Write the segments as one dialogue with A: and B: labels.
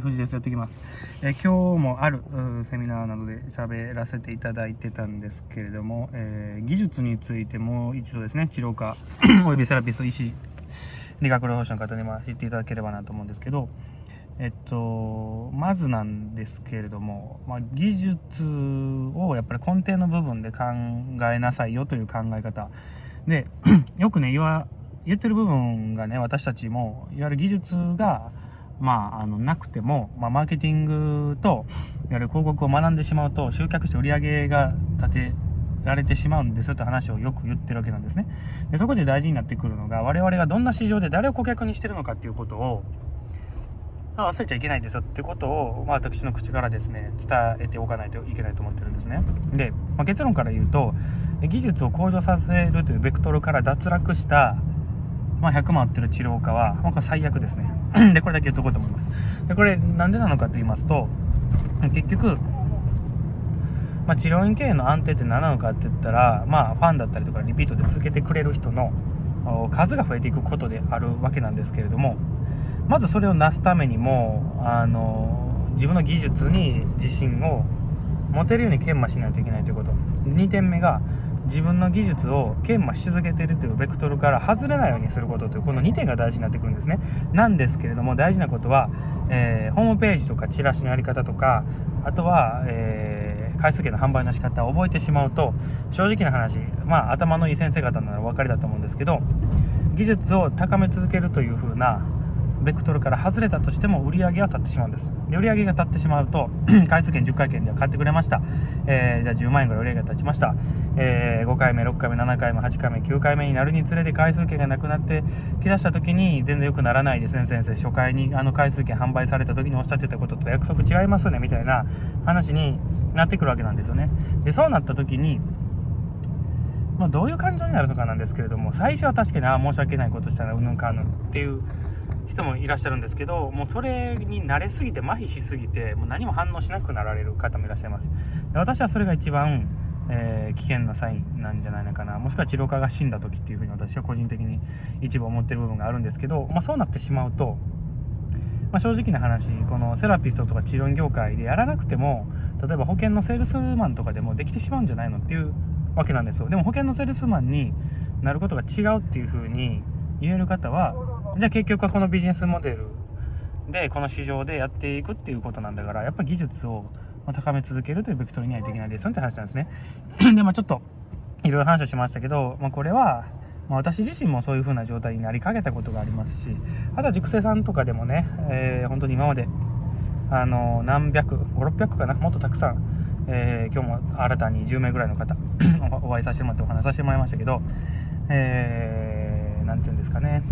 A: 藤です。やっていきます。え、今日もあるセミナーなどで喋らせていただいてたんですけれども、えー、技術についてもう一度ですね、治療科 およびセラピスト、医師、理学療法士の方にま知っていただければなと思うんですけど、えっと、まずなんですけれども、まあ、技術をやっぱり根底の部分で考えなさいよという考え方。で、よくね、言わ、言ってる部分がね、私たちも、いわゆる技術が、まあ、あの、なくても、まあ、マーケティングと、いわゆる広告を学んでしまうと、集客して売り上げが立てられてしまうんですよって話をよく言ってるわけなんですね。で、そこで大事になってくるのが、我々がどんな市場で誰を顧客にしてるのかっていうことを、忘れちゃいけないんですよってことを、まあ、私の口からですね、伝えておかないといけないと思ってるんですね。で、まあ、結論から言うと、技術を向上させるというベクトルから脱落した、まあ、100万売ってる治療家は、まあ、最悪ですね。で、これだけ言っとこうと思います。で、これ、なんでなのかと言いますと、結局、まあ、治療院経営の安定って何なのかって言ったら、まあ、ファンだったりとかリピートで続けてくれる人の数が増えていくことであるわけなんですけれども、まずそれをなすためにも、あの、自分の技術に自信を持てるように研磨しないといけないということ。2点目が、自分の技術を研磨し続けているというベクトルから外れないようにすることというこの2点が大事になってくるんですね。なんですけれども大事なことは、えー、ホームページとかチラシのやり方とかあとは、えー、回数券の販売の仕方を覚えてしまうと正直な話まあ頭のいい先生方ならお分かりだと思うんですけど技術を高め続けるという風なベクトルから外れたとしても売り上げは立ってしまうんです。で売り上げが立ってしまうと 回数券10回券では買ってくれました。えー、じゃあ10万円ぐらい売り上げが立ちました。えー、5回目、6回目、7回目、8回目、9回目になるにつれて回数券がなくなってきだした時に全然良くならないですね、先生。初回にあの回数券販売された時におっしゃってたことと約束違いますよね、みたいな話になってくるわけなんですよね。で、そうなった時に、まあ、どういう感情になるのかなんですけれども、最初は確かに、ああ、申し訳ないことしたらうんぬんかんぬんっていう人もいらっしゃるんですけどもうそれに慣れすぎて麻痺しすぎてもう何も反応しなくなられる方もいらっしゃいます。で私はそれが一番、えー、危険なサインなんじゃないのかな。もしくは治療家が死んだ時っていうふうに私は個人的に一部思ってる部分があるんですけど、まあ、そうなってしまうと、まあ、正直な話このセラピストとか治療業界でやらなくても例えば保険のセールスマンとかでもできてしまうんじゃないのっていうわけなんですよ。でも保険のセールスマンになることが違うっていうふうに言える方はじゃあ結局はこのビジネスモデルでこの市場でやっていくっていうことなんだからやっぱ技術を高め続けるというベクトルにはいできないですよって話なんですね。でまあちょっといろいろ話をしましたけど、まあ、これは、まあ、私自身もそういう風な状態になりかけたことがありますしあとは熟成さんとかでもね、えー、本当に今まであの何百5600かなもっとたくさん、えー、今日も新たに10名ぐらいの方 お会いさせてもらってお話させてもらいましたけど、えー、て言うんですかね。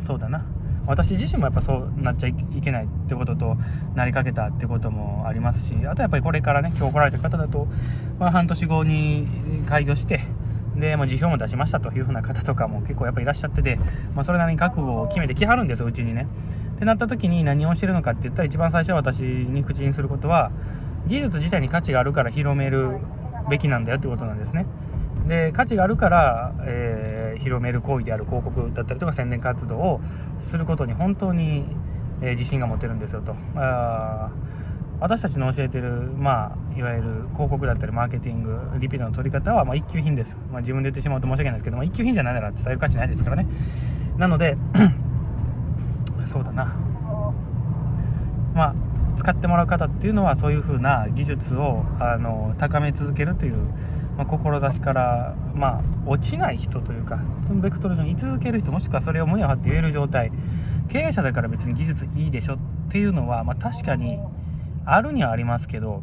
A: そうだな。私自身もやっぱそうなっちゃいけないってこととなりかけたってこともありますしあとやっぱりこれからね今日来られた方だと、まあ、半年後に開業してで、まあ、辞表も出しましたというふうな方とかも結構やっぱいらっしゃってて、まあ、それなりに覚悟を決めてきはるんですうちにね。ってなった時に何をしてるのかって言ったら一番最初は私に口にすることは技術自体に価値があるから広めるべきなんだよってことなんですね。で価値があるから、えー、広める行為である広告だったりとか宣伝活動をすることに本当に、えー、自信が持てるんですよと。あ私たちの教えてる、まあ、いわゆる広告だったりマーケティングリピートの取り方は、まあ、一級品です、まあ、自分で言ってしまうと申し訳ないですけど、まあ、一級品じゃないなら伝える価値ないですからね。なので そうだな。まあ使ってもらう方っていうのはそういう風な技術をあの高め続けるというまあ、志から、まあ、落ちない人というかそのベクトル上に居続ける人もしくはそれを胸を張って言える状態経営者だから別に技術いいでしょっていうのは、まあ、確かにあるにはありますけど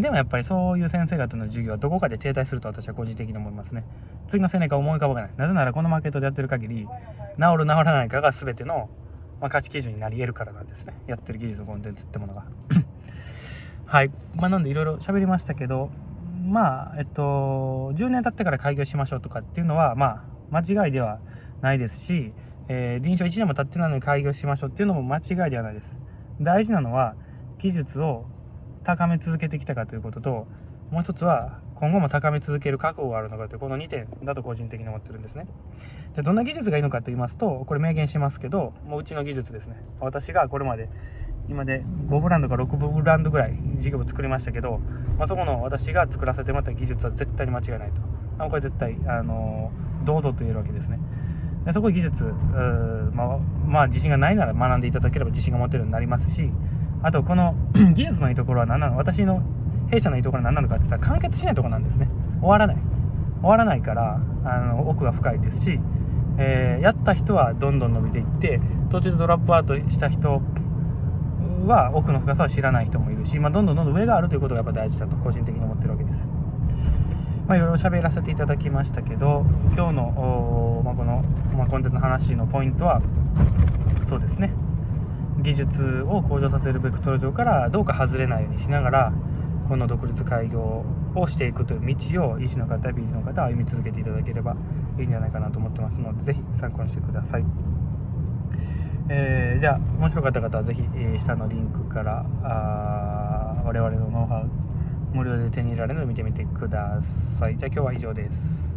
A: でもやっぱりそういう先生方の授業はどこかで停滞すると私は個人的に思いますね。次の青年か思い浮かばない。なぜならこのマーケットでやってる限り治る治らないかが全ての、まあ、価値基準になり得るからなんですね。やってる技術のコンテンツってものが。はい。まあなんでいろいろ喋りましたけどまあ、えっと、10年経ってから開業しましょうとかっていうのは、まあ、間違いではないですし、えー、臨床1年も経ってないのに開業しましょうっていうのも間違いではないです。大事なのは、技術を高め続けてきたかということと、もう一つは、今後も高め続ける覚悟があるのかという、この2点だと個人的に思ってるんですね。で、どんな技術がいいのかと言いますと、これ明言しますけど、もううちの技術ですね。私がこれまで今で5ブランドか6ブランドぐらい事業部作りましたけど、まあ、そこの私が作らせてもらった技術は絶対に間違いないとあこれ絶対あの堂々と言えるわけですねでそこ技術ま、まあ自信がないなら学んでいただければ自信が持てるようになりますしあとこの 技術のいいところは何なの？私の弊社のいいところは何なのかって言ったら完結しないとこなんですね。終わらない。終わらないからあの奥が深いですし、えー、やった人はどんどん伸びていって途中でドラップアウトした人は奥の深さを知らない人もいるし、まあ、どんどんどんどん上があるということがやっぱ大事だと個人的に思ってるわけです。まあ、いろいろ喋らせていただきましたけど今日の、まあ、この、まあ、コンテンツの話のポイントはそうですね。技術を向上させるベクトル上からどうか外れないようにしながらこの独立開業をしていくという道を医師の方、美人の方は歩み続けていただければいいんじゃないかなと思ってますので、是非参考にしてください。えー、じゃあ、面白かった方は是非、えー、下のリンクからあ我々のノウハウ無料で手に入れられるので見てみてください。じゃあ今日は以上です。